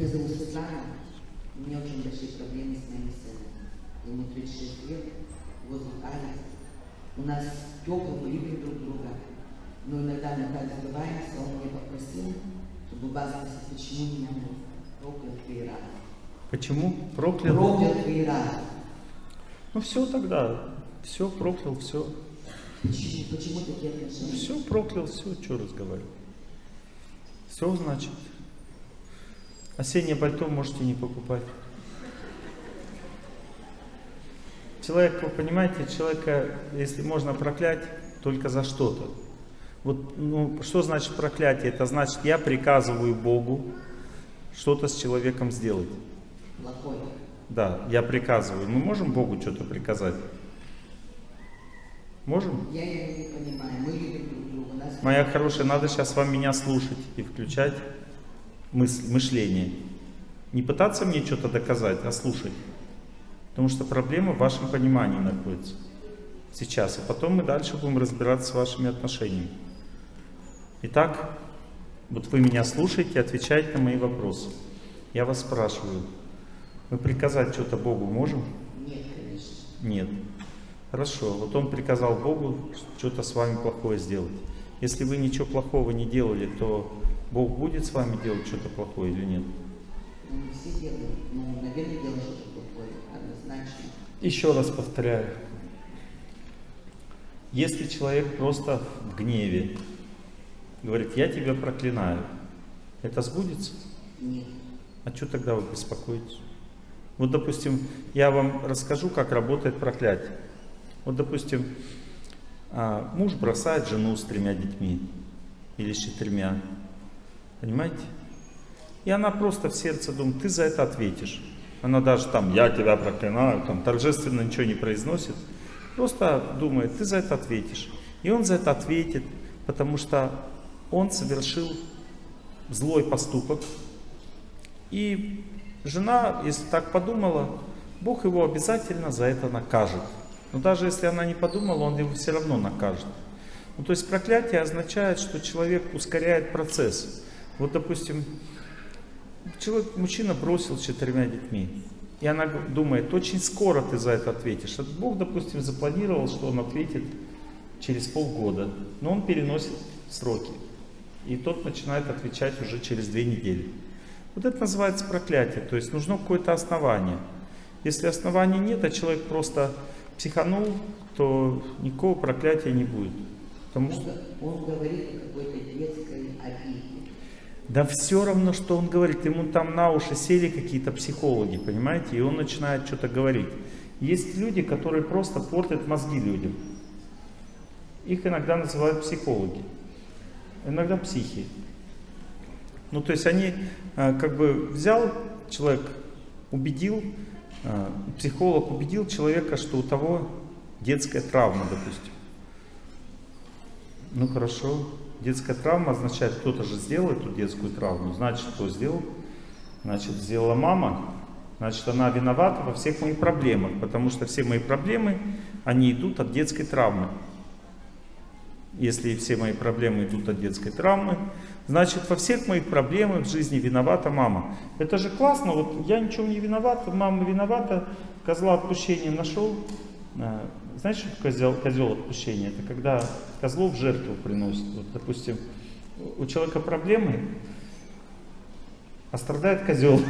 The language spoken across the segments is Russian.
Меня зовут Светлана. У меня очень большие проблемы с моим сыном. Ему 36 лет, зовут Алекс. У нас тепло, мы любим друг друга. Но иногда мы так сбиваемся, он меня попросил, чтобы базоваться, почему меня проклял три раза. Почему? Проклял? Проклял раза. Ну все тогда. Все, проклял, все. Почему, почему такие отношения? Все, проклял, все, что разговаривать. Все значит. Осеннее пальто можете не покупать. Человек, вы понимаете, человека, если можно проклять, только за что-то. Вот, ну, что значит проклятие? Это значит, я приказываю Богу что-то с человеком сделать. Плохой. Да, я приказываю. Мы можем Богу что-то приказать? Можем? Я его не понимаю. Мы любим друг друга. Моя хорошая, надо сейчас вам меня слушать и включать мысль, мышление. Не пытаться мне что-то доказать, а слушать. Потому что проблема в вашем понимании находится. Сейчас. И потом мы дальше будем разбираться с вашими отношениями. Итак, вот вы меня слушаете, отвечаете на мои вопросы. Я вас спрашиваю, мы приказать что-то Богу можем? Нет, конечно. Нет. Хорошо, вот он приказал Богу что-то с вами плохое сделать. Если вы ничего плохого не делали, то Бог будет с вами делать что-то плохое или нет? Ну, все делаем. Ну, наверное, делаем что-то плохое. Однозначно. Еще раз повторяю. Если человек просто в гневе говорит, я тебя проклинаю, это сбудется? Нет. А что тогда вы беспокоитесь? Вот, допустим, я вам расскажу, как работает проклятие. Вот, допустим, а, муж бросает жену с тремя детьми или с четырьмя. Понимаете? И она просто в сердце думает, ты за это ответишь. Она даже там, я тебя проклинаю, там торжественно ничего не произносит. Просто думает, ты за это ответишь. И он за это ответит, потому что он совершил злой поступок. И жена, если так подумала, Бог его обязательно за это накажет. Но даже если она не подумала, он его все равно накажет. Ну, то есть проклятие означает, что человек ускоряет процесс. Вот, допустим, человек, мужчина бросил с четырьмя детьми. И она думает, очень скоро ты за это ответишь. Бог, допустим, запланировал, что он ответит через полгода. Но он переносит сроки. И тот начинает отвечать уже через две недели. Вот это называется проклятие. То есть нужно какое-то основание. Если основания нет, а человек просто психанул, то никакого проклятия не будет. Потому что... Он говорит о какой-то детской обиде. Да все равно, что он говорит. Ему там на уши сели какие-то психологи, понимаете? И он начинает что-то говорить. Есть люди, которые просто портят мозги людям. Их иногда называют психологи. Иногда психи. Ну, то есть они э, как бы взял человек, убедил, э, психолог убедил человека, что у того детская травма, допустим. Ну хорошо, детская травма означает, кто-то же сделал эту детскую травму. Значит, кто сделал? Значит, сделала мама. Значит, она виновата во всех моих проблемах, потому что все мои проблемы, они идут от детской травмы. Если все мои проблемы идут от детской травмы, значит во всех моих проблемах в жизни виновата мама. Это же классно, вот я ничего не виноват, мама виновата, козла отпущения нашел. Знаешь, что козел, козел отпущения? Это когда козлов в жертву приносят. Вот, допустим, у человека проблемы, а страдает козел.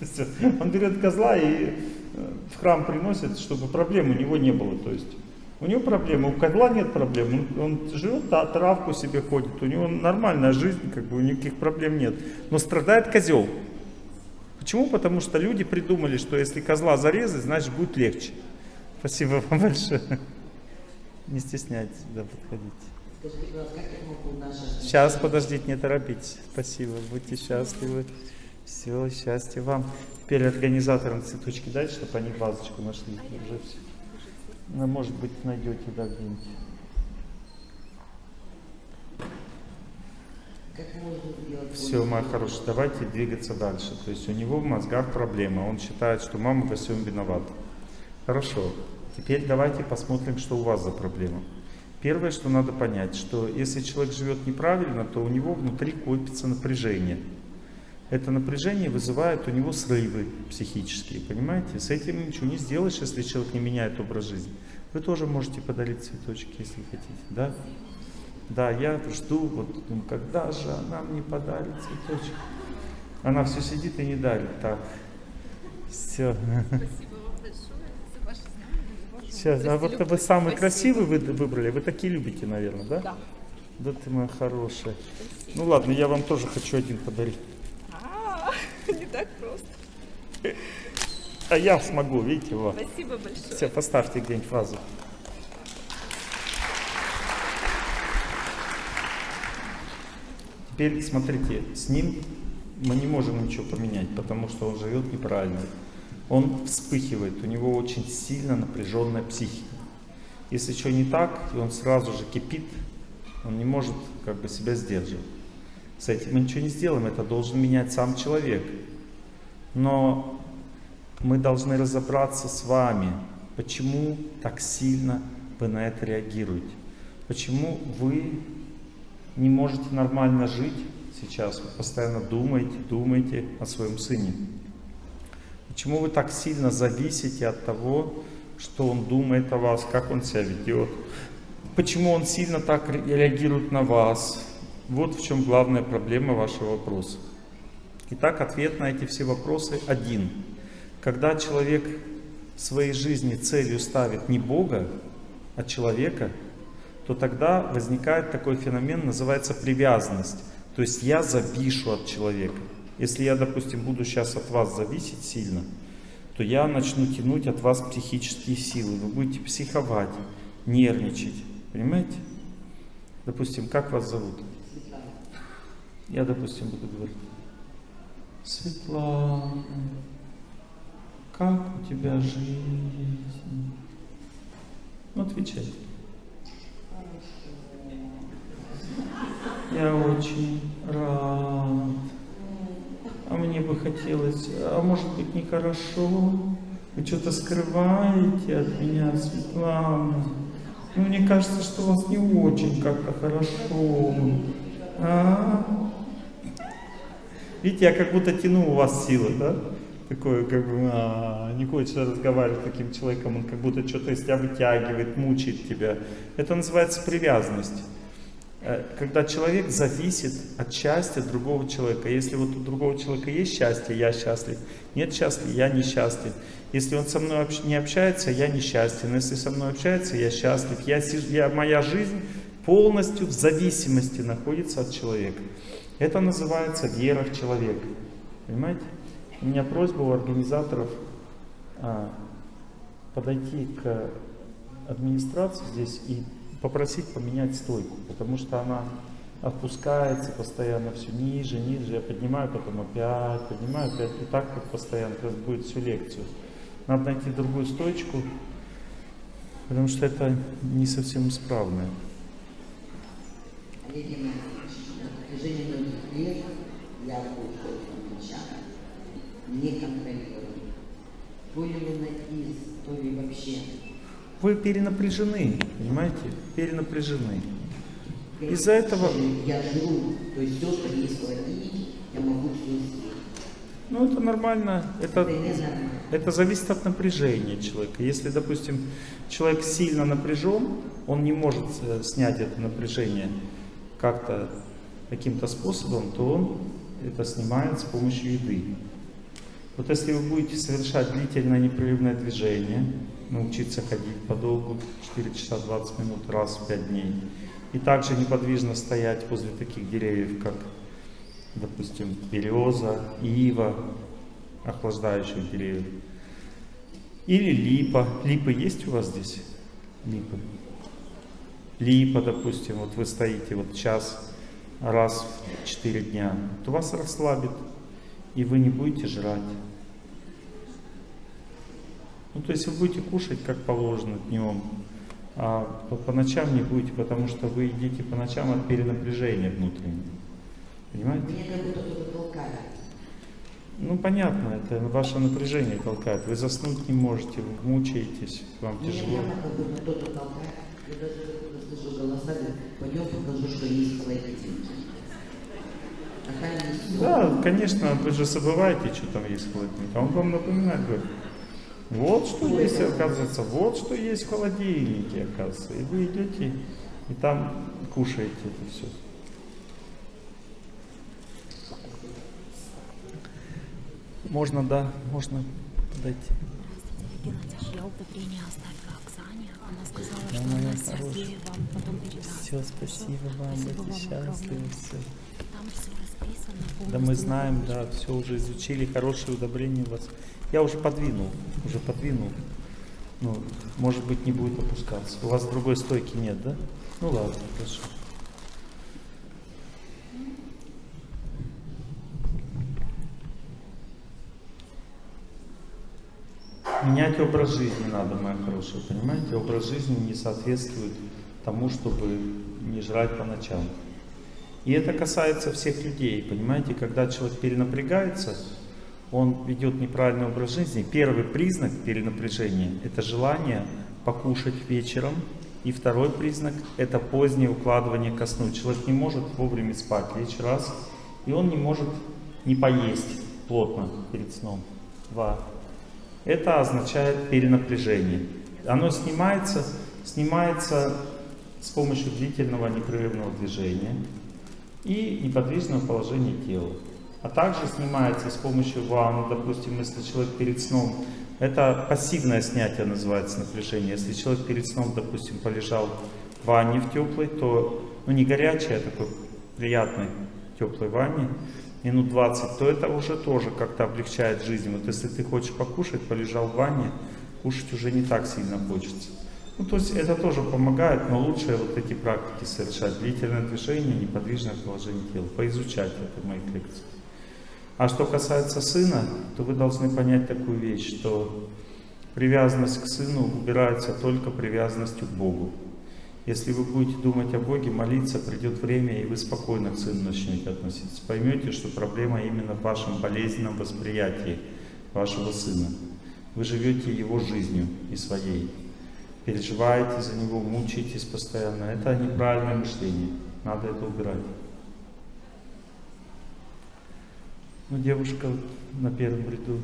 Он берет козла и э, в храм приносит, чтобы проблем у него не было. То есть у него проблемы, у козла нет проблем. Он, он живет, травку себе ходит, у него нормальная жизнь, как бы никаких проблем нет. Но страдает козел. Почему? Потому что люди придумали, что если козла зарезать, значит будет легче. Спасибо вам большое. Не стесняйтесь, да, подходите. Сейчас, подождите, не торопитесь. Спасибо, будьте счастливы. Все, счастья вам. Теперь организаторам цветочки дать, чтобы они вазочку нашли. Уже все. Ну, может быть, найдете, да, где-нибудь. Все, моя хорошая, давайте двигаться дальше. То есть у него в мозгах проблема. Он считает, что мама во всем виновата. Хорошо. Теперь давайте посмотрим, что у вас за проблема. Первое, что надо понять, что если человек живет неправильно, то у него внутри копится напряжение. это напряжение вызывает у него срывы психические, понимаете? С этим ничего не сделаешь, если человек не меняет образ жизни. Вы тоже можете подарить цветочки, если хотите, да? Да, я жду, вот, думаю, когда же она мне подарит цветочек? Она все сидит и не дарит, так. Все. Спасибо вам большое за ваши знания, за вашу Сейчас, а вот вы самый Спасибо. красивый вы выбрали, вы такие любите, наверное, да? Да. Да ты моя хорошая. Ну ладно, я вам тоже хочу один подарить. А, не так просто. А я смогу, видите, вот. Спасибо большое. Все, поставьте где-нибудь вазу. Теперь смотрите, с ним мы не можем ничего поменять, потому что он живет неправильно. Он вспыхивает, у него очень сильно напряженная психика. Если что не так, и он сразу же кипит, он не может как бы себя сдерживать. С этим мы ничего не сделаем, это должен менять сам человек. Но мы должны разобраться с вами, почему так сильно вы на это реагируете. Почему вы не можете нормально жить сейчас, вы постоянно думаете, думаете о своем сыне. Почему вы так сильно зависите от того, что он думает о вас, как он себя ведет, почему он сильно так ре- реагирует на вас. Вот в чем главная проблема вашего вопроса. Итак, ответ на эти все вопросы один. Когда человек в своей жизни целью ставит не Бога, а человека, то тогда возникает такой феномен, называется привязанность. То есть я завишу от человека. Если я, допустим, буду сейчас от вас зависеть сильно, то я начну тянуть от вас психические силы. Вы будете психовать, нервничать. Понимаете? Допустим, как вас зовут? Светлана. Я, допустим, буду говорить. Светлана, как у тебя жизнь? Ну, отвечай. Я очень рад. А мне бы хотелось, а может быть нехорошо? Вы что-то скрываете от меня, Светлана? Ну, мне кажется, что у вас не очень как-то хорошо. А? Видите, я как будто тяну у вас силы, да? Такое, как бы, а, не хочется разговаривать с таким человеком, он как будто что-то из тебя вытягивает, мучает тебя. Это называется привязанность. Э, Когда человек зависит от счастья другого человека. Если вот у другого человека есть счастье, я счастлив. Нет счастья, я несчастлив. Если он со мной не общается, я несчастен. Если со мной общается, я счастлив. Я, я, моя жизнь полностью в зависимости находится от человека. Это называется вера в человека. Понимаете? У меня просьба у организаторов а, подойти к администрации здесь и попросить поменять стойку, потому что она опускается постоянно все ниже, ниже. Я поднимаю, потом опять, поднимаю, опять. И так вот постоянно. Сейчас будет всю лекцию. Надо найти другую стойку, потому что это не совсем исправное. Геннадьевич, на я ли лунатизм, то ли вообще. Вы перенапряжены, понимаете? Перенапряжены. Из-за этого- Я жру, то есть все, что есть в холодильнике, я могу все съесть. Ну, это нормально. Это, это зависит от напряжения человека. Если, допустим, человек сильно напряжен, он не может э, снять это напряжение как-то каким-то способом, то он это снимает с помощью еды. Вот если вы будете совершать длительное непрерывное движение, научиться ходить подолгу, 4 часа 20 минут раз в 5 дней, и также неподвижно стоять возле таких деревьев, как, допустим, береза, ива, охлаждающих деревьев, или липа. Липы есть у вас здесь? Липы. Липа, допустим, вот вы стоите вот час раз в 4 дня, то вас расслабит, и вы не будете жрать. Ну, то есть вы будете кушать как положено днем, а по, по ночам не будете, потому что вы едите по ночам от перенапряжения внутреннего. Понимаете? Мне как будто кто-то толкает. Ну, понятно, это ваше напряжение толкает. Вы заснуть не можете, вы мучаетесь, вам Мне тяжело. прямо как будто кто-то толкает. Я даже слышу голоса, пойдем покажу, что есть есть Да, конечно, вы же забываете, что там есть в холодильнике. А он вам напоминает, говорит, вот что есть, оказывается, вот что есть в холодильнике, оказывается. И вы идете и там кушаете это все. Можно, да, можно подойти. Я удобрение оставила Оксане. Она сказала, Да, что она. Сергею вам потом передаст. Все, спасибо вам, будьте счастливы, все. Там все Да мы знаем, на да, все уже изучили, хорошие удобрения у вас. Я уже подвинул, уже подвинул. Ну, может быть, не будет опускаться. У вас другой стойки нет, да? Ну ладно, хорошо. Менять образ жизни надо, моя хорошая, понимаете? Образ жизни не соответствует тому, чтобы не жрать по ночам. И это касается всех людей, понимаете? Когда человек перенапрягается, он ведет неправильный образ жизни. Первый признак перенапряжения – это желание покушать вечером. И второй признак – это позднее укладывание ко сну. Человек не может вовремя спать, лечь раз, и он не может не поесть плотно перед сном. Два. Это означает перенапряжение. Оно снимается, снимается с помощью длительного непрерывного движения и неподвижного положения тела. А также снимается с помощью ванны, допустим, если человек перед сном, это пассивное снятие называется напряжение. Если человек перед сном, допустим, полежал в ванне в теплой, то, ну не горячей, а такой приятной теплой ванне, минут 20, то это уже тоже как-то облегчает жизнь. Вот если ты хочешь покушать, полежал в ванне, кушать уже не так сильно хочется. Ну, то есть это тоже помогает, но лучше вот эти практики совершать. Длительное движение, неподвижное положение тела. Поизучать это в моих лекциях. А что касается сына, то вы должны понять такую вещь, что привязанность к сыну убирается только привязанностью к Богу. Если вы будете думать о Боге, молиться, придет время, и вы спокойно к сыну начнете относиться. Поймете, что проблема именно в вашем болезненном восприятии вашего сына. Вы живете его жизнью и своей. Переживаете за него, мучаетесь постоянно. Это неправильное мышление. Надо это убирать. Ну, девушка на первом ряду.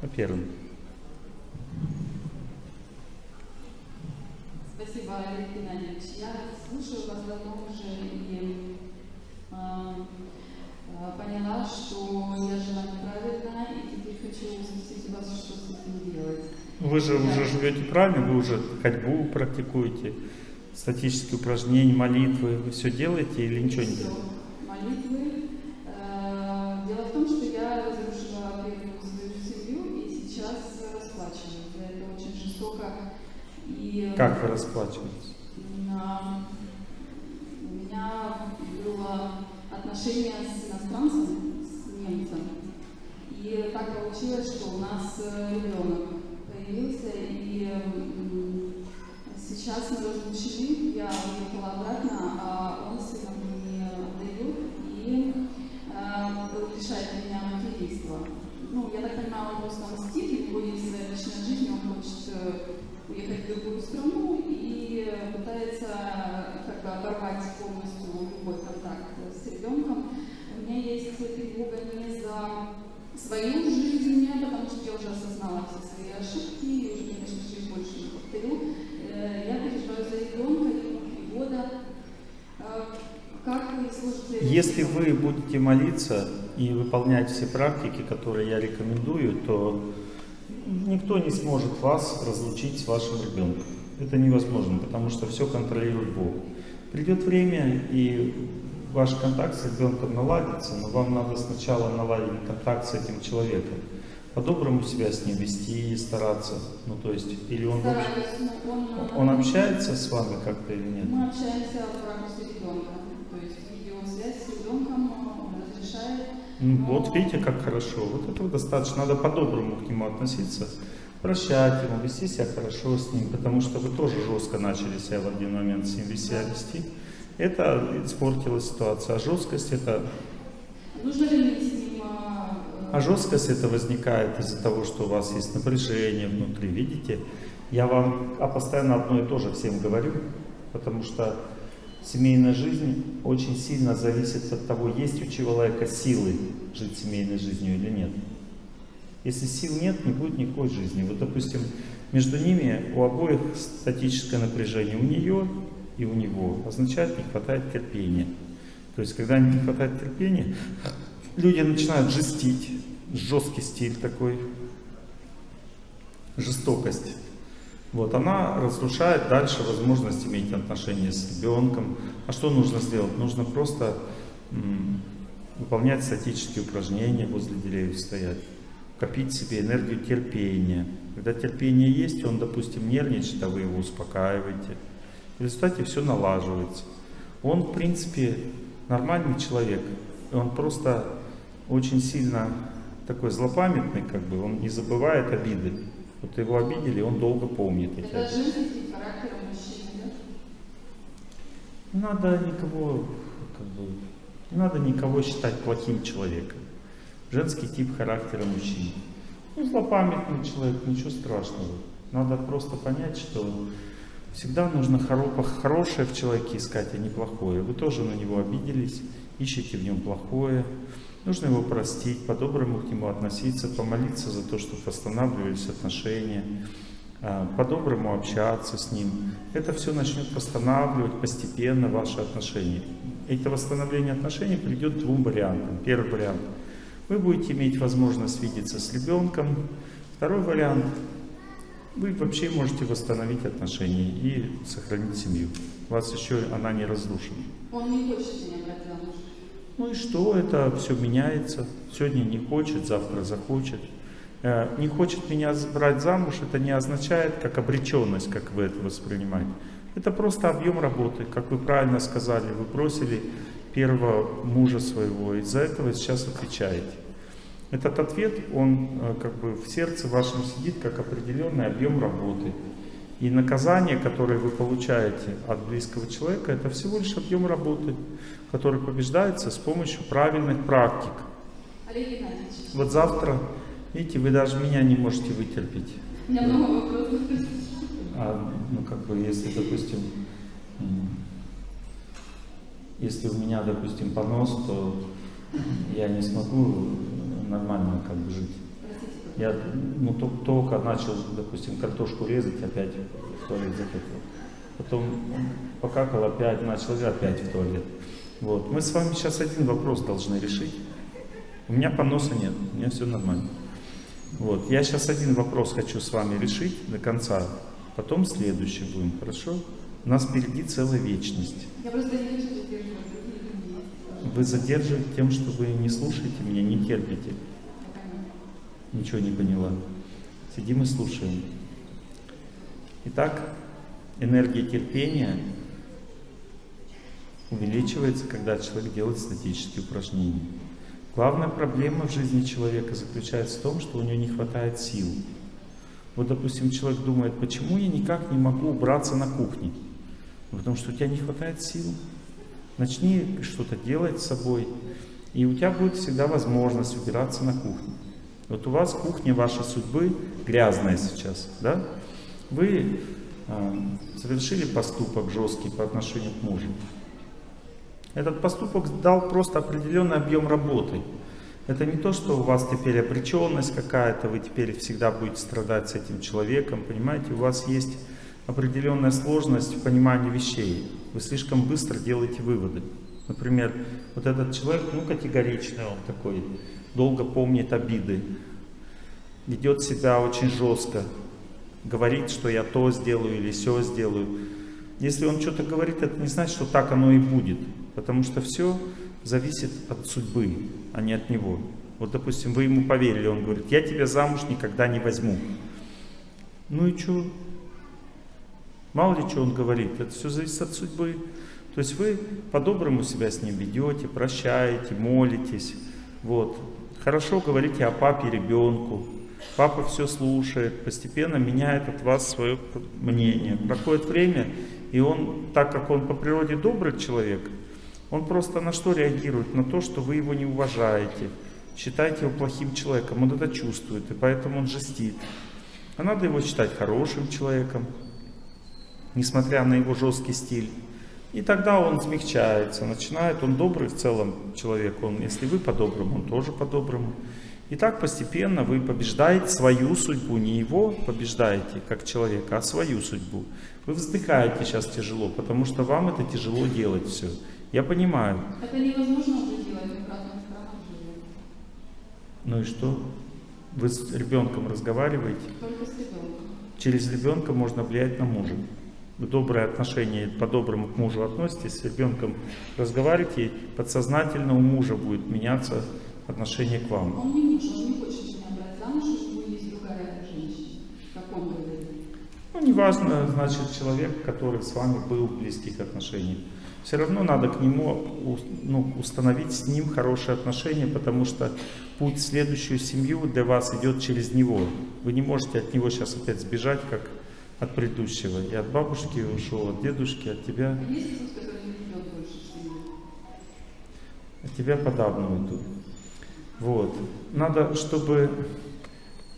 На первом. Спасибо, Олег Геннадьевич. Я слушаю вас давно уже и а, поняла, что я жила неправильно, и теперь хочу спросить вас, что с этим делать. Вы же уже живете правильно, вы уже ходьбу практикуете, статические упражнения, молитвы, вы все делаете или ничего не делаете? Молитвы. Э, Дело в том, что я разрушила первую свою семью и сейчас расплачиваюсь. за Это очень жестоко. И Как вы расплачиваетесь? У меня было отношение с иностранцем, с немцем. И так получилось, что у нас э, ребенок сейчас мы разлучены, я уехала обратно, а он сына мне не отдает и э, лишает меня материнства. Ну, я так понимаю, он просто мстит, у него есть своя личная жизнь, он хочет э, уехать в другую страну и пытается как бы оборвать полностью любой контакт с ребенком. У меня есть тревога не за свою жизнь, потому что я уже осознала все свои ошибки и уже, конечно же, их больше не повторю. Э, Я переживаю за ребенка, ему три года. Э, Как вы сложите... Если вы будете молиться и выполнять все практики, которые я рекомендую, то никто не сможет вас разлучить с вашим ребенком. Это невозможно, потому что все контролирует Бог. Придет время, и ваш контакт с ребенком наладится, но вам надо сначала наладить контакт с этим человеком. По-доброму себя с ним вести и стараться. Ну, то есть, или он, Стараюсь, он... он общается с вами как-то или нет? Мы общаемся в ракурсе ребенка. То есть видеосвязь с ребенком он разрешает. Ну, Вот видите, как хорошо. Вот этого достаточно. Надо по-доброму к нему относиться. Прощать ему, вести себя хорошо с ним, потому что вы тоже жестко начали себя в один момент с ним себя вести. Это испортило ситуацию. А жесткость это... Нужно ли мне с ним... а, э, А жесткость это возникает из-за того, что у вас есть напряжение внутри. Видите? Я вам а постоянно одно и то же всем говорю, потому что Семейная жизнь очень сильно зависит от того, есть у человека силы жить семейной жизнью или нет. Если сил нет, не будет никакой жизни. Вот, допустим, между ними у обоих статическое напряжение. У нее и у него означает не хватает терпения. То есть, когда не хватает терпения, люди начинают жестить, жесткий стиль такой, жестокость. Вот, она разрушает дальше возможность иметь отношения с ребенком. А что нужно сделать? Нужно просто выполнять статические упражнения, возле деревьев стоять, копить себе энергию терпения. Когда терпение есть, он, допустим, нервничает, а вы его успокаиваете. В результате все налаживается. Он, в принципе, нормальный человек. Он просто очень сильно такой злопамятный, как бы, он не забывает обиды. Вот его обидели, он долго помнит эти Это обиды. женский тип характера мужчины, да? Не надо никого, как бы, не надо никого считать плохим человеком. Женский тип характера мужчин. Ну, злопамятный человек, ничего страшного. Надо просто понять, что всегда нужно хоро- хорошее в человеке искать, а не плохое. Вы тоже на него обиделись, ищете в нем плохое. Нужно его простить, по-доброму к нему относиться, помолиться за то, чтобы восстанавливались отношения, а, по-доброму общаться с ним. Это все начнет восстанавливать постепенно ваши отношения. Это восстановление отношений придет двум вариантам. Первый вариант. Вы будете иметь возможность видеться с ребенком. Второй вариант. Вы вообще можете восстановить отношения и сохранить семью. У вас еще она не разрушена. Он не хочет меня брать замуж. Ну и что, это все меняется. Сегодня не хочет, завтра захочет. Э, Не хочет меня брать замуж, это не означает как обреченность, как вы это воспринимаете. Это просто объем работы. Как вы правильно сказали, вы бросили первого мужа своего, и за этого сейчас отвечаете. Этот ответ, он э, как бы в сердце вашем сидит как определенный объем работы. И наказание, которое вы получаете от близкого человека, это всего лишь объем работы, который побеждается с помощью правильных практик. Вот завтра, видите, вы даже меня не можете вытерпеть. у меня много вопросов. А, ну, как бы, если, допустим, если у меня, допустим, понос, то я не смогу нормально как бы жить. Я ну, тол- только начал, допустим, картошку резать, опять в туалет захотел. Потом покакал, опять начал, и опять в туалет. Вот. Мы с вами сейчас один вопрос должны решить. У меня поноса нет, у меня все нормально. Вот. Я сейчас один вопрос хочу с вами решить до конца, потом следующий будем, хорошо? У нас впереди целая вечность. Я просто не другие люди. Вы задерживаете тем, что вы не слушаете меня, не терпите. Ничего не поняла. Сидим и слушаем. Итак, энергия терпения увеличивается, когда человек делает статические упражнения. Главная проблема в жизни человека заключается в том, что у него не хватает сил. Вот, допустим, человек думает, почему я никак не могу убраться на кухне? Потому что у тебя не хватает сил. Начни что-то делать с собой, и у тебя будет всегда возможность убираться на кухне. Вот у вас кухня вашей судьбы грязная сейчас, да? Вы э, совершили поступок жесткий по отношению к мужу. Этот поступок дал просто определенный объем работы. Это не то, что у вас теперь обреченность какая-то, вы теперь всегда будете страдать с этим человеком, понимаете? У вас есть определенная сложность в понимании вещей. Вы слишком быстро делаете выводы. Например, вот этот человек, ну, категоричный он такой, долго помнит обиды, ведет себя очень жестко, говорит, что я то сделаю или все сделаю. Если он что-то говорит, это не значит, что так оно и будет, потому что все зависит от судьбы, а не от него. Вот, допустим, вы ему поверили, он говорит, я тебя замуж никогда не возьму. Ну и что? Мало ли что он говорит, это все зависит от судьбы. То есть вы по-доброму себя с ним ведете, прощаете, молитесь. Вот. Хорошо говорите о папе ребенку. Папа все слушает, постепенно меняет от вас свое мнение. Проходит время, и он, так как он по природе добрый человек, он просто на что реагирует? На то, что вы его не уважаете, считаете его плохим человеком. Он это чувствует, и поэтому он жестит. А надо его считать хорошим человеком, несмотря на его жесткий стиль. И тогда он смягчается, начинает, он добрый в целом человек, он, если вы по-доброму, он тоже по-доброму. И так постепенно вы побеждаете свою судьбу, не его побеждаете как человека, а свою судьбу. Вы вздыхаете сейчас тяжело, потому что вам это тяжело делать все. Я понимаю. Это невозможно уже делать в живем. Ну и что? Вы с ребенком разговариваете? Только с ребенком. Через ребенка можно влиять на мужа. Доброе отношение по-доброму к мужу относитесь, с ребенком разговариваете, подсознательно у мужа будет меняться отношение к вам. Он не муж, он не хочет меня брать замуж, у него есть другая женщина. Как он говорит. Ну, неважно, значит, человек, который с вами был в близких отношениях. Все равно надо к нему ну, установить с ним хорошие отношения, потому что путь в следующую семью для вас идет через него. Вы не можете от него сейчас опять сбежать, как от предыдущего. И от бабушки ушел, от дедушки, от тебя. А есть Иисус, который не идет больше в семью? от тебя подавно уйду. Вот. Надо, чтобы,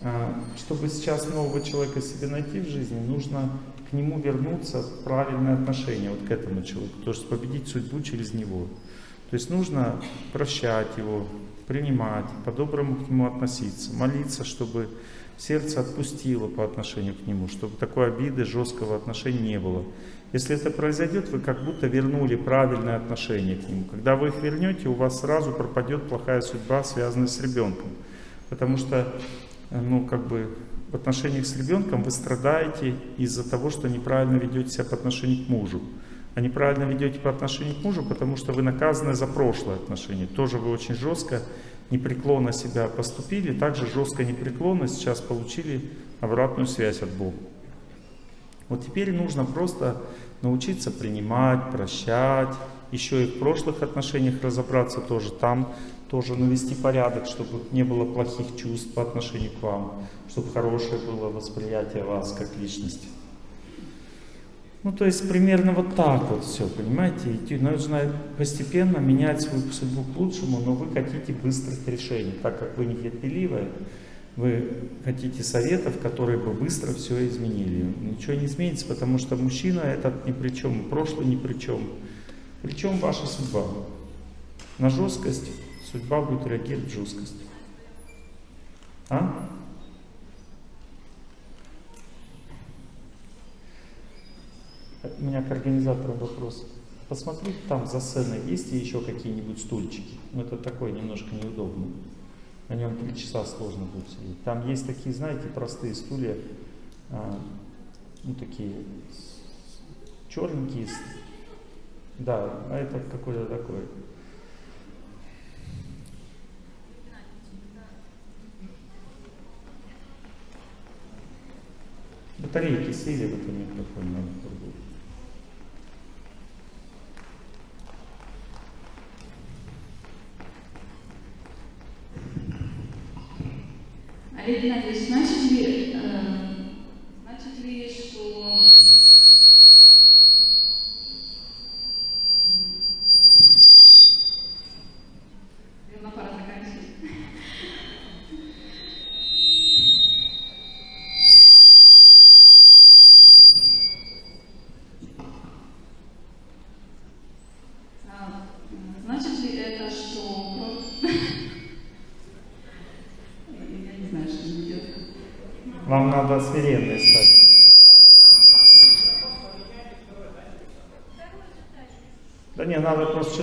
а, чтобы сейчас нового человека себе найти в жизни, нужно к нему вернуться в правильное отношение, вот к этому человеку, то есть победить судьбу через него. То есть нужно прощать его, принимать, по-доброму к нему относиться, молиться, чтобы сердце отпустило по отношению к нему, чтобы такой обиды, жесткого отношения не было. Если это произойдет, вы как будто вернули правильное отношение к нему. Когда вы их вернете, у вас сразу пропадет плохая судьба, связанная с ребенком. Потому что, э, ну, как бы, в отношениях с ребенком вы страдаете из-за того, что неправильно ведете себя по отношению к мужу. А неправильно ведете по отношению к мужу, потому что вы наказаны за прошлое отношение. Тоже вы очень жестко, непреклонно себя поступили, также жестко, непреклонно сейчас получили обратную связь от Бога. Вот теперь нужно просто научиться принимать, прощать, еще и в прошлых отношениях разобраться тоже, там тоже навести порядок, чтобы не было плохих чувств по отношению к вам, чтобы хорошее было восприятие вас как личности. Ну, то есть примерно вот так вот все, понимаете? Идти нужно постепенно менять свою судьбу к лучшему, но вы хотите быстрых решений, так как вы нетерпеливые, вы хотите советов, которые бы быстро все изменили. Ничего не изменится, потому что мужчина этот ни при чем, прошлый ни при чем. Причем ваша судьба. На жесткость судьба будет реагировать жесткость. А? У меня к организаторам вопрос. Посмотрите, там за сценой есть ли еще какие-нибудь стульчики? Ну, это такое немножко неудобно. На нем три часа сложно будет сидеть. Там есть такие, знаете, простые стулья, а, ну, такие черненькие. Да, а это какой-то такой. Батарейки сели в этом микрофоне, надо другую. Олег Геннадьевич, значит ли,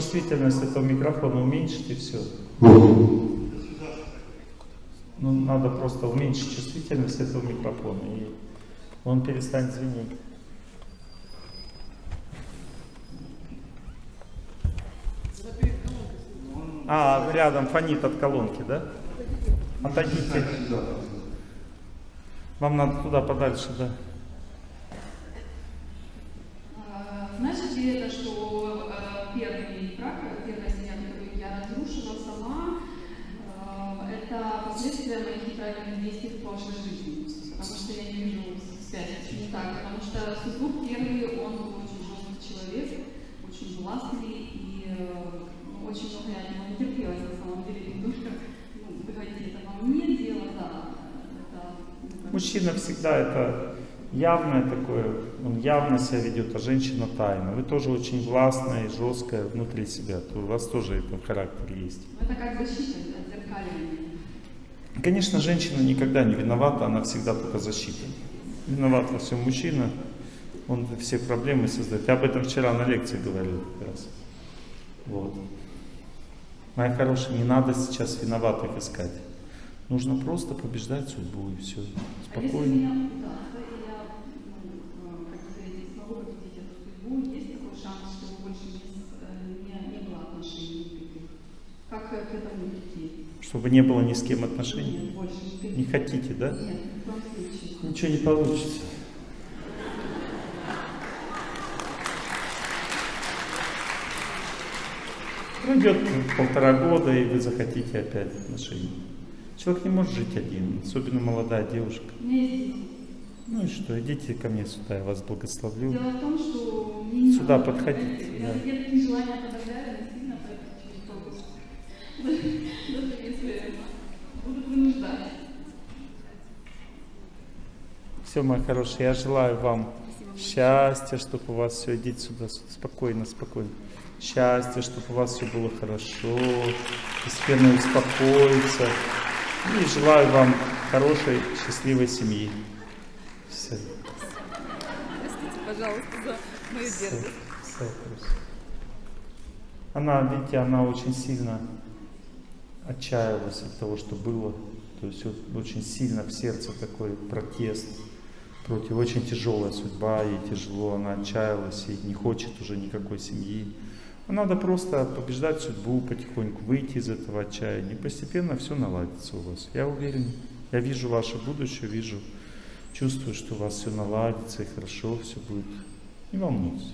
чувствительность этого микрофона уменьшить и все. Ну, надо просто уменьшить чувствительность этого микрофона, и он перестанет звенеть. А, рядом фонит от колонки, да? Отойдите. Вам надо туда подальше, да. А, Значит ли это, что э, первый брак, э, первая семья, которую я разрушила сама, э, это последствия моих неправильных действий в прошлой жизни? Потому что я не вижу связи. Почему так? Потому что супруг первый, он был очень жесткий человек, очень властный и э, ну, очень много я от него натерпелась на самом деле. Немножко, ну, вы говорите, это во мне дело, да. Это, ну, Мужчина всегда это явное такое, он явно себя ведет, а женщина тайна. Вы тоже очень властная и жесткая внутри себя, то у вас тоже это в характере есть. Это как защита, Конечно, женщина никогда не виновата, она всегда только защита. Виноват во всем мужчина, он все проблемы создает. Я об этом вчера на лекции говорил как раз. Вот. Моя хорошая, не надо сейчас виноватых искать. Нужно просто побеждать судьбу и все. А Спокойно. ну, э, как к этому? Чтобы не было ни с кем отношений. Не хотите, да? Ничего не получится. Пройдет полтора года, и вы захотите опять отношений. Человек не может жить один, особенно молодая девушка. Ну и что, идите ко мне сюда, я вас благословлю. Дело в том, что мне не Сюда подходите, Я, да. я желания подавляю, насильно поэтому через пропуск. Вынуждать. Все, мои хорошие, я желаю вам счастья, чтобы у вас все, идите сюда, спокойно, спокойно. Счастья, чтобы у вас все было хорошо, постепенно успокоиться. И желаю вам хорошей, счастливой семьи. Все. Простите, пожалуйста, за мою дерзость. Всё хорошо. Она, видите, она очень сильно отчаялась от того, что было. То есть вот очень сильно в сердце такой протест против. Очень тяжелая судьба, ей тяжело, она отчаялась и не хочет уже никакой семьи. Надо просто побеждать судьбу потихоньку, выйти из этого отчаяния. Постепенно все наладится у вас. Я уверен, я вижу ваше будущее, вижу, чувствую, что у вас все наладится и хорошо все будет. Не волнуйтесь.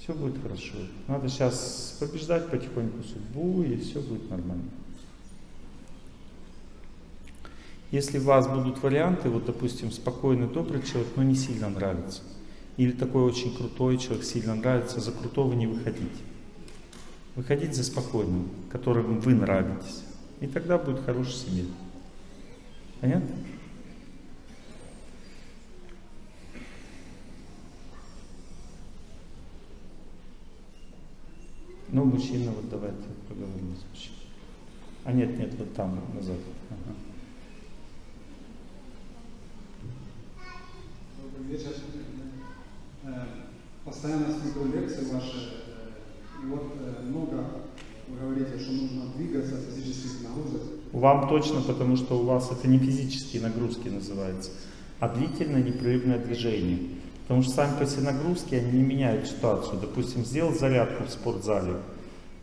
Все будет хорошо. Надо сейчас побеждать потихоньку судьбу, и все будет нормально. Если у вас будут варианты, вот, допустим, спокойный, добрый человек, но не сильно нравится, или такой очень крутой человек сильно нравится, за крутого не выходите. Выходите за спокойным, которым вы нравитесь. И тогда будет хорошая семья. Понятно? Ну, мужчина, вот давайте поговорим с мужчиной. А нет, нет, вот там, назад. Ага. Добрый вечер. Постоянно смотрю лекции ваши, э, и вот э, много вы говорите, что нужно двигаться, физических нагрузок. Вам точно, потому что у вас это не физические нагрузки называется, а длительное непрерывное движение. Потому что сами по себе нагрузки, они не меняют ситуацию. Допустим, сделал зарядку в спортзале,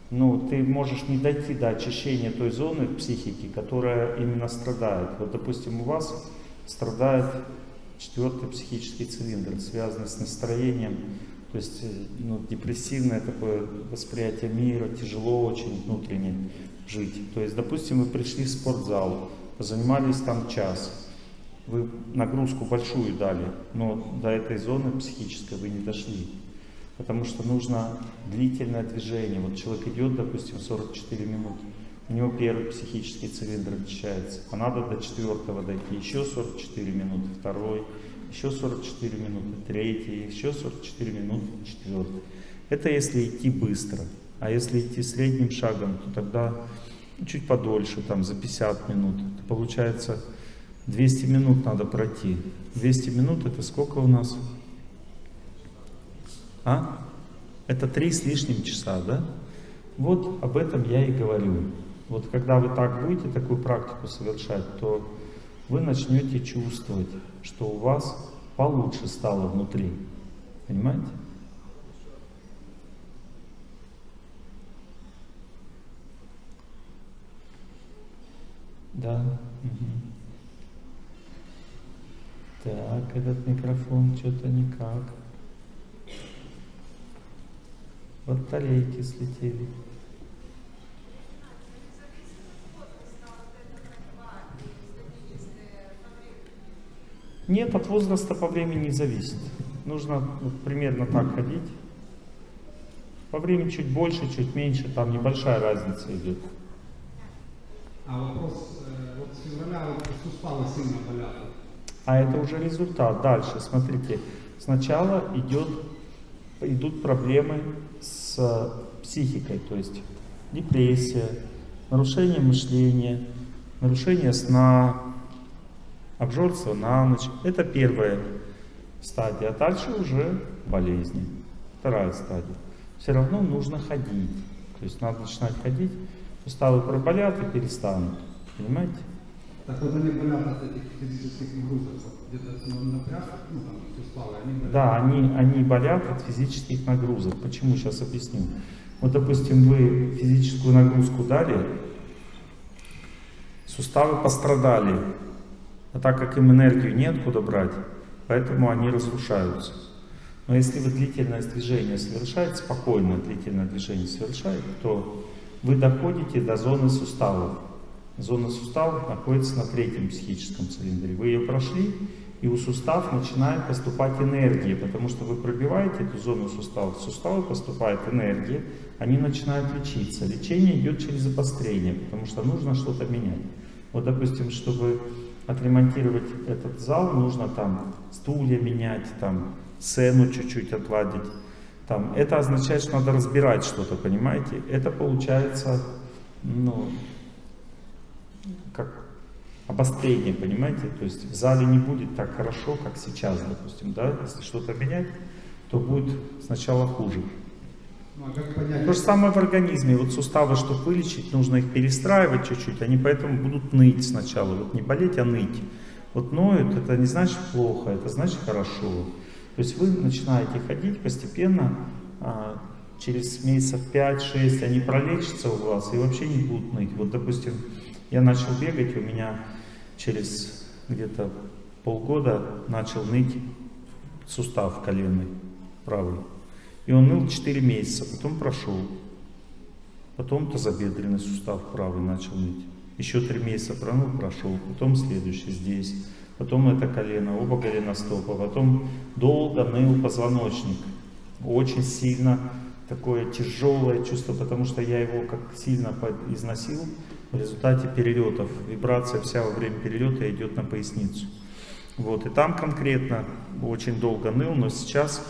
ну, ты можешь не дойти до очищения той зоны в психике, которая именно страдает. Вот, допустим, у вас страдает четвертый психический цилиндр, связанный с настроением, то есть э, ну, депрессивное такое восприятие мира, тяжело очень внутренне жить. То есть, допустим, вы пришли в спортзал, занимались там час, вы нагрузку большую дали, но до этой зоны психической вы не дошли. Потому что нужно длительное движение. Вот человек идет, допустим, 44 минуты, у него первый психический цилиндр очищается, а надо до четвертого дойти, еще 44 минуты, второй, еще 44 минуты, третий, еще 44 минуты, четвертый. Это если идти быстро. А если идти средним шагом, то тогда чуть подольше, там за 50 минут. Это получается 200 минут надо пройти. 200 минут это сколько у нас? А? Это три с лишним часа, да? Вот об этом я и говорю. Вот когда вы так будете такую практику совершать, то вы начнете чувствовать, что у вас получше стало внутри. Понимаете? Да. мгм. Так, этот микрофон что-то никак. Батарейки слетели. Нет, от возраста по времени не зависит. Нужно вот примерно так ходить. По времени чуть больше, чуть меньше, там небольшая разница идет. А вопрос, э, вот с февраля вот суставы сильно болят. А это уже результат. Дальше, смотрите, сначала идет, идут проблемы с психикой, то есть депрессия, нарушение мышления, нарушение сна, обжорство на ночь. Это первая стадия, а дальше уже болезни. Вторая стадия. Все равно нужно ходить. То есть надо начинать ходить, суставы проболят и перестанут. Понимаете? Так вот они болят от этих физических нагрузок, где-то ну, напряг, ну там суставы, они болят. Да, они, они болят от физических нагрузок. Почему? Сейчас объясню. Вот, допустим, вы физическую нагрузку дали, суставы пострадали, а так как им энергию неоткуда брать, поэтому они разрушаются. Но если вы длительное движение совершаете, спокойное длительное движение совершаете, то вы доходите до зоны суставов. Зона суставов находится на третьем психическом цилиндре. Вы ее прошли, и у суставов начинает поступать энергия, потому что вы пробиваете эту зону суставов, в суставы поступает энергия, они начинают лечиться. Лечение идет через обострение, потому что нужно что-то менять. Вот, допустим, чтобы отремонтировать этот зал, нужно там стулья менять, там сцену чуть-чуть отладить. Там, это означает, что надо разбирать что-то, понимаете? Это получается, ну, как обострение, понимаете? То есть в зале не будет так хорошо, как сейчас, допустим, да? Если что-то менять, то будет сначала хуже. Ну, а То же самое в организме. Вот суставы, чтобы вылечить, нужно их перестраивать чуть-чуть. Они поэтому будут ныть сначала. Вот не болеть, а ныть. Вот ноют, это не значит плохо, это значит хорошо. То есть вы начинаете ходить постепенно, а, через месяцев 5-6 они пролечатся у вас и вообще не будут ныть. Вот, допустим, я начал бегать, у меня через где-то полгода начал ныть сустав коленный правый. И он ныл 4 месяца, потом прошел. Потом тазобедренный сустав правый начал ныть. Еще 3 месяца проныл, прошел. Потом следующий здесь. Потом это колено, оба голеностопа. Потом долго ныл позвоночник. Очень сильно такое тяжелое чувство, потому что я его как сильно износил. В результате перелетов, вибрация вся во время перелета идет на поясницу. Вот, и там конкретно очень долго ныл, но сейчас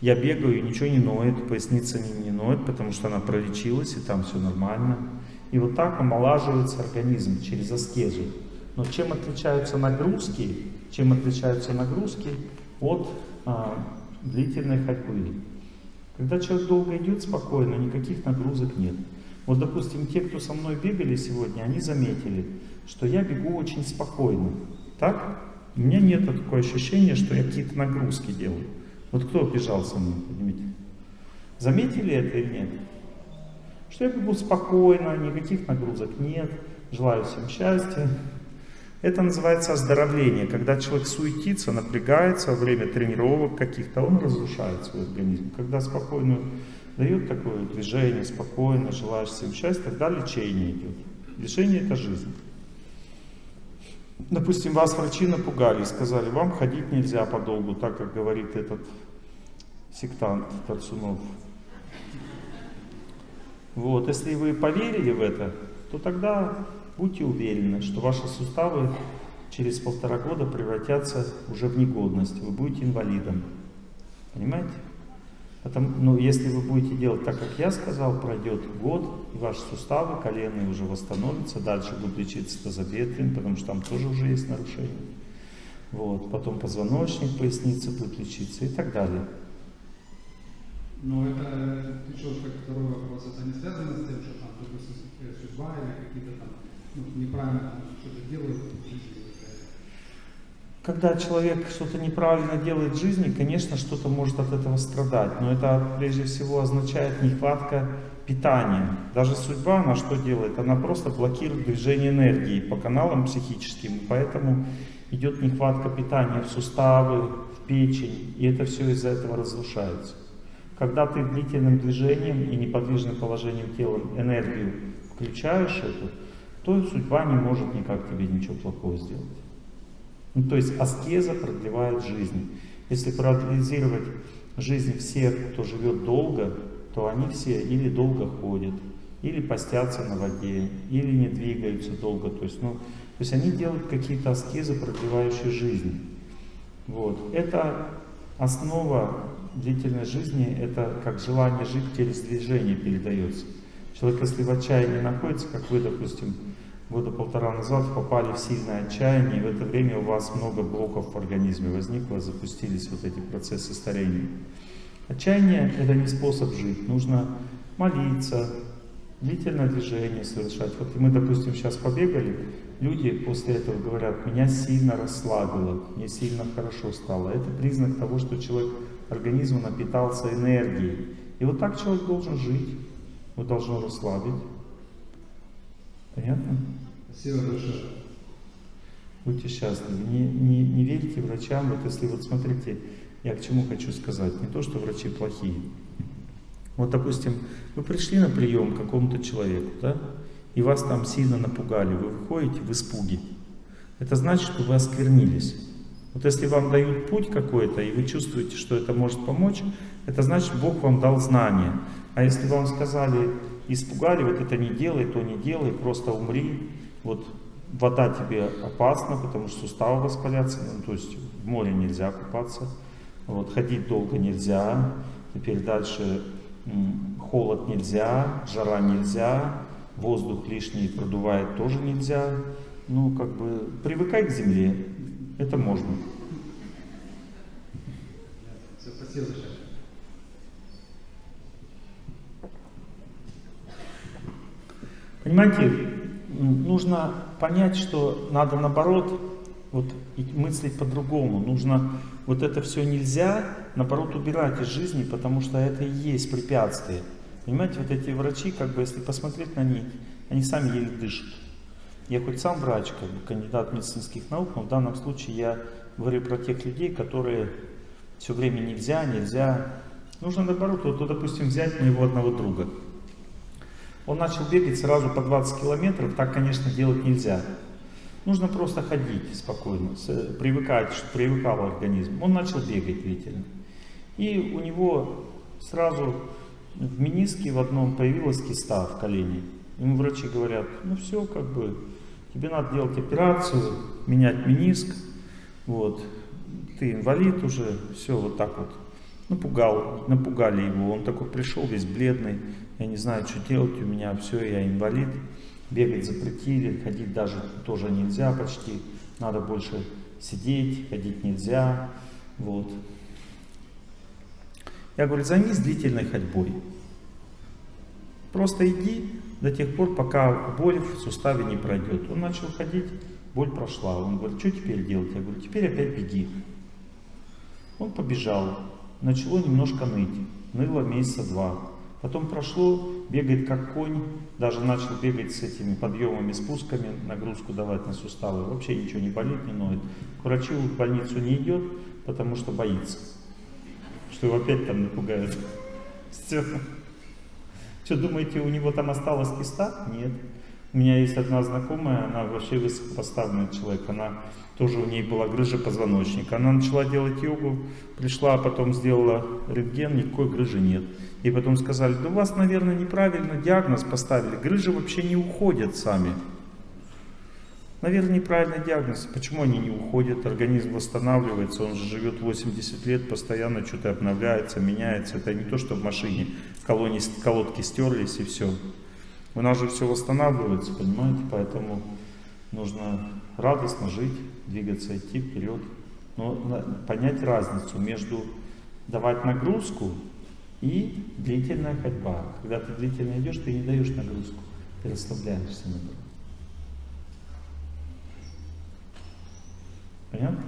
я бегаю, ничего не ноет, поясница не, не ноет, потому что она пролечилась, и там все нормально. И вот так омолаживается организм через аскезу. Но чем отличаются нагрузки, чем отличаются нагрузки от а, длительной ходьбы? Когда человек долго идет спокойно, никаких нагрузок нет. Вот, допустим, те, кто со мной бегали сегодня, они заметили, что я бегу очень спокойно. Так? У меня нет такого ощущения, что я какие-то нагрузки делаю. Вот кто бежал со мной, поднимите? Заметили это или нет? Что я бегу спокойно, никаких нагрузок нет, желаю всем счастья. Это называется оздоровление. Когда человек суетится, напрягается во время тренировок каких-то, он разрушает свой организм. Когда спокойно дает такое движение, спокойно, желаешь всем счастья, тогда лечение идет. Лечение это жизнь. Допустим, вас врачи напугали сказали, вам ходить нельзя подолгу, так как говорит этот сектант Тарцунов. Вот, если вы поверили в это, то тогда будьте уверены, что ваши суставы через полтора года превратятся уже в негодность, вы будете инвалидом. Понимаете? Потому, ну, если вы будете делать так, как я сказал, пройдет год, и ваши суставы коленные уже восстановятся, дальше будут лечиться тазобедрен, потому что там тоже уже есть нарушения. Вот. Потом позвоночник, поясница будет лечиться и так далее. Но это еще как второй вопрос, это не связано с тем, что там, допустим, судьба или какие-то там ну, неправильно что-то делают. Когда человек что-то неправильно делает в жизни, конечно, что-то может от этого страдать. Но это прежде всего означает нехватка питания. Даже судьба, она что делает? Она просто блокирует движение энергии по каналам психическим. Поэтому идет нехватка питания в суставы, в печень. И это все из-за этого разрушается. Когда ты длительным движением и неподвижным положением тела энергию включаешь эту, то судьба не может никак тебе ничего плохого сделать. Ну, то есть аскеза продлевает жизнь. Если проанализировать жизнь всех, кто живет долго, то они все или долго ходят, или постятся на воде, или не двигаются долго. То есть, ну, то есть они делают какие-то аскезы, продлевающие жизнь. Вот. Это основа длительной жизни, это как желание жить через движение передается. Человек, если в отчаянии находится, как вы, допустим, года полтора назад попали в сильное отчаяние, и в это время у вас много блоков в организме возникло, запустились вот эти процессы старения. Отчаяние – это не способ жить. Нужно молиться, длительное движение совершать. Вот мы, допустим, сейчас побегали, люди после этого говорят, меня сильно расслабило, мне сильно хорошо стало. Это признак того, что человек, организм напитался энергией. И вот так человек должен жить, его должно расслабить. Понятно? Спасибо большое. Будьте счастливы. Не, не, не верьте врачам. Вот если вот смотрите, я к чему хочу сказать. Не то, что врачи плохие. Вот, допустим, вы пришли на прием к какому-то человеку, да, и вас там сильно напугали, вы выходите в испуге. Это значит, что вы осквернились. Вот если вам дают путь какой-то, и вы чувствуете, что это может помочь, это значит, Бог вам дал знание. А если вам сказали, испугали, вот это не делай, то не делай, просто умри, вот вода тебе опасна, потому что суставы воспалятся, ну, то есть в море нельзя купаться, вот, ходить долго нельзя, теперь дальше холод нельзя, жара нельзя, воздух лишний продувает тоже нельзя. Ну, как бы, привыкай к земле, это можно. Все, спасибо. Понимаете, нужно понять, что надо наоборот вот, мыслить по-другому. Нужно вот это все нельзя, наоборот, убирать из жизни, потому что это и есть препятствие. Понимаете, вот эти врачи, как бы, если посмотреть на них, они сами еле дышат. Я хоть сам врач, как бы кандидат медицинских наук, но в данном случае я говорю про тех людей, которые все время нельзя, нельзя. Нужно наоборот, вот, допустим, взять моего одного друга. Он начал бегать сразу по 20 километров, так, конечно, делать нельзя. Нужно просто ходить спокойно, привыкать, чтобы привыкал организм. Он начал бегать длительно. И у него сразу в мениске в одном появилась киста в колене. Ему врачи говорят, ну все, как бы, тебе надо делать операцию, менять мениск, вот, ты инвалид уже, все вот так вот. Напугал, напугали его, он такой пришел весь бледный, я не знаю, что делать, у меня все, я инвалид. Бегать запретили, ходить даже тоже нельзя почти. Надо больше сидеть, ходить нельзя. Вот. Я говорю, займись длительной ходьбой. Просто иди до тех пор, пока боль в суставе не пройдет. Он начал ходить, боль прошла. Он говорит, что теперь делать? Я говорю, теперь опять беги. Он побежал. Начало немножко ныть. Ныло месяца два. Потом прошло, бегает как конь, даже начал бегать с этими подъемами, спусками, нагрузку давать на суставы. Вообще ничего не болит, не ноет. К врачу в больницу не идет, потому что боится, что его опять там напугают. Все. Что, думаете, у него там осталась киста? Нет. У меня есть одна знакомая, она вообще высокопоставленный человек, она тоже у ней была грыжа позвоночника. Она начала делать йогу, пришла, потом сделала рентген, никакой грыжи нет. И потом сказали, да у вас, наверное, неправильно диагноз поставили, грыжи вообще не уходят сами. Наверное, неправильный диагноз. Почему они не уходят? Организм восстанавливается, он же живет 80 лет, постоянно что-то обновляется, меняется. Это не то, что в машине колонии, колодки стерлись и все. У нас же все восстанавливается, понимаете? Поэтому нужно радостно жить, двигаться, идти вперед. Но понять разницу между давать нагрузку и длительная ходьба. Когда ты длительно идешь, ты не даешь нагрузку, ты расслабляешься наоборот. Понятно?